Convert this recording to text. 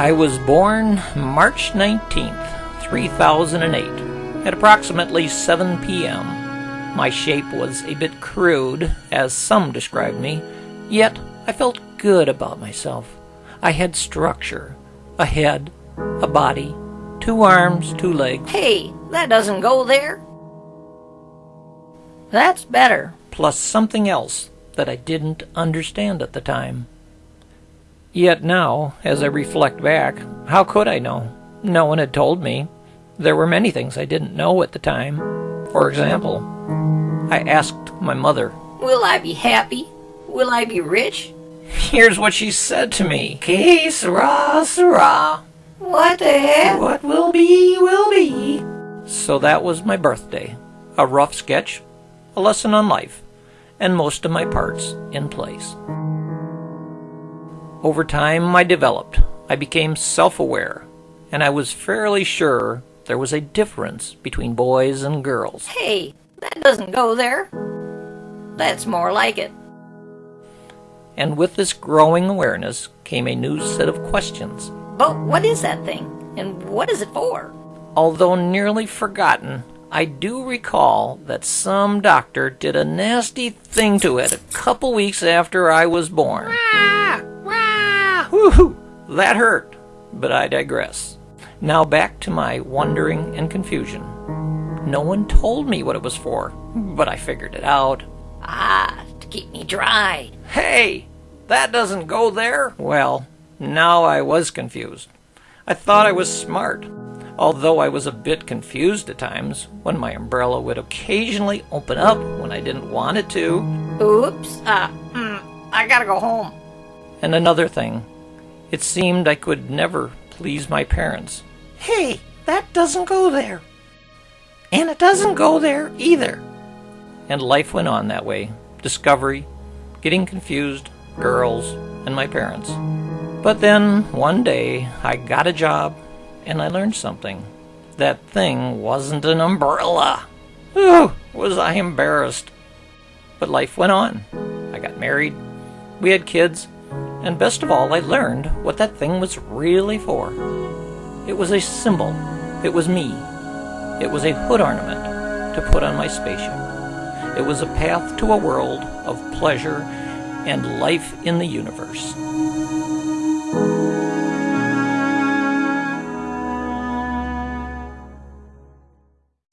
I was born March 19th, 3008, at approximately 7 p.m. My shape was a bit crude, as some described me, yet I felt good about myself. I had structure, a head, a body, two arms, two legs. Hey, that doesn't go there. That's better. Plus something else that I didn't understand at the time. Yet now, as I reflect back, how could I know? No one had told me. There were many things I didn't know at the time. For example, I asked my mother, Will I be happy? Will I be rich? Here's what she said to me. Que sera, sera. What the heck? What will be, will be. So that was my birthday. A rough sketch, a lesson on life, and most of my parts in place. Over time, I developed. I became self-aware, and I was fairly sure there was a difference between boys and girls. Hey, that doesn't go there. That's more like it. And with this growing awareness came a new set of questions. But what is that thing? And what is it for? Although nearly forgotten, I do recall that some doctor did a nasty thing to it a couple weeks after I was born. Rah, rah. Whew, that hurt, but I digress. Now back to my wondering and confusion. No one told me what it was for, but I figured it out. Ah, to keep me dry. Hey, that doesn't go there. Well, now I was confused. I thought I was smart, although I was a bit confused at times when my umbrella would occasionally open up when I didn't want it to. Oops. Uh, mm, I gotta go home. And another thing, it seemed I could never please my parents. Hey, that doesn't go there. And it doesn't go there either. And life went on that way. Discovery, getting confused, girls, and my parents. But then, one day, I got a job, and I learned something. That thing wasn't an umbrella. Ooh, was I embarrassed. But life went on. I got married, we had kids, and best of all, I learned what that thing was really for. It was a symbol. It was me. It was a hood ornament to put on my spaceship. It was a path to a world of pleasure and life in the universe.